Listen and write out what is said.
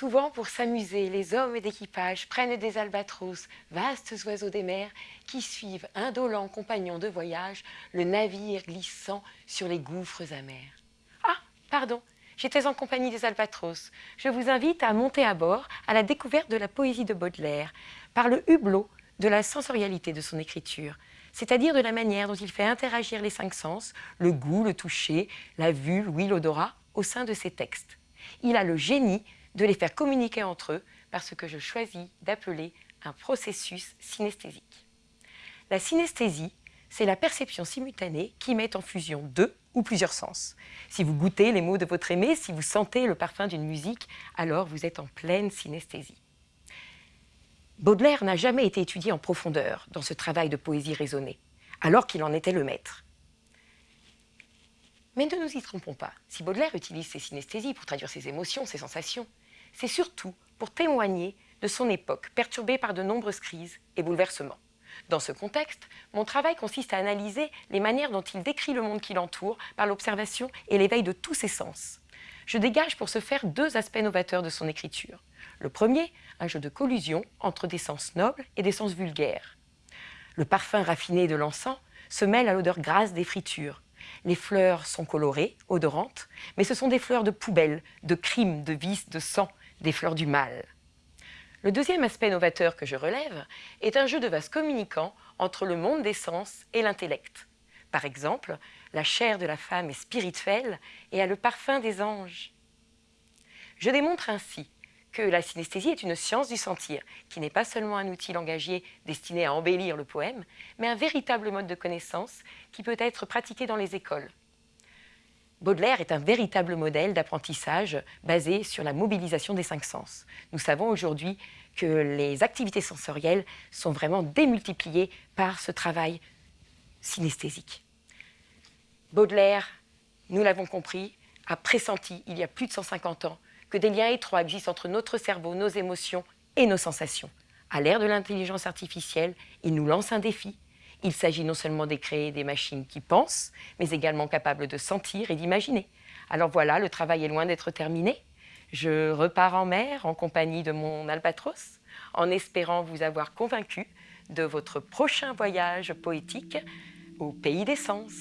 Souvent, pour s'amuser, les hommes d'équipage prennent des albatros, vastes oiseaux des mers, qui suivent, indolents compagnons de voyage, le navire glissant sur les gouffres amers. Ah, pardon, j'étais en compagnie des albatros. Je vous invite à monter à bord à la découverte de la poésie de Baudelaire, par le hublot de la sensorialité de son écriture, c'est-à-dire de la manière dont il fait interagir les cinq sens, le goût, le toucher, la vue, l'ouïe, l'odorat, au sein de ses textes. Il a le génie de les faire communiquer entre eux par ce que je choisis d'appeler un processus synesthésique. La synesthésie, c'est la perception simultanée qui met en fusion deux ou plusieurs sens. Si vous goûtez les mots de votre aimé, si vous sentez le parfum d'une musique, alors vous êtes en pleine synesthésie. Baudelaire n'a jamais été étudié en profondeur dans ce travail de poésie raisonnée, alors qu'il en était le maître. Mais ne nous y trompons pas, si Baudelaire utilise ses synesthésies pour traduire ses émotions, ses sensations, c'est surtout pour témoigner de son époque perturbée par de nombreuses crises et bouleversements. Dans ce contexte, mon travail consiste à analyser les manières dont il décrit le monde qui l'entoure par l'observation et l'éveil de tous ses sens. Je dégage pour ce faire deux aspects novateurs de son écriture. Le premier, un jeu de collusion entre des sens nobles et des sens vulgaires. Le parfum raffiné de l'encens se mêle à l'odeur grasse des fritures. Les fleurs sont colorées, odorantes, mais ce sont des fleurs de poubelle, de crimes, de vices, de sang, des fleurs du mal. Le deuxième aspect novateur que je relève est un jeu de vase communicant entre le monde des sens et l'intellect. Par exemple, la chair de la femme est spirituelle et a le parfum des anges. Je démontre ainsi que la synesthésie est une science du sentir, qui n'est pas seulement un outil langagier destiné à embellir le poème, mais un véritable mode de connaissance qui peut être pratiqué dans les écoles. Baudelaire est un véritable modèle d'apprentissage basé sur la mobilisation des cinq sens. Nous savons aujourd'hui que les activités sensorielles sont vraiment démultipliées par ce travail synesthésique. Baudelaire, nous l'avons compris, a pressenti il y a plus de 150 ans que des liens étroits existent entre notre cerveau, nos émotions et nos sensations. À l'ère de l'intelligence artificielle, il nous lance un défi il s'agit non seulement de créer des machines qui pensent, mais également capables de sentir et d'imaginer. Alors voilà, le travail est loin d'être terminé. Je repars en mer en compagnie de mon albatros, en espérant vous avoir convaincu de votre prochain voyage poétique au pays des sens.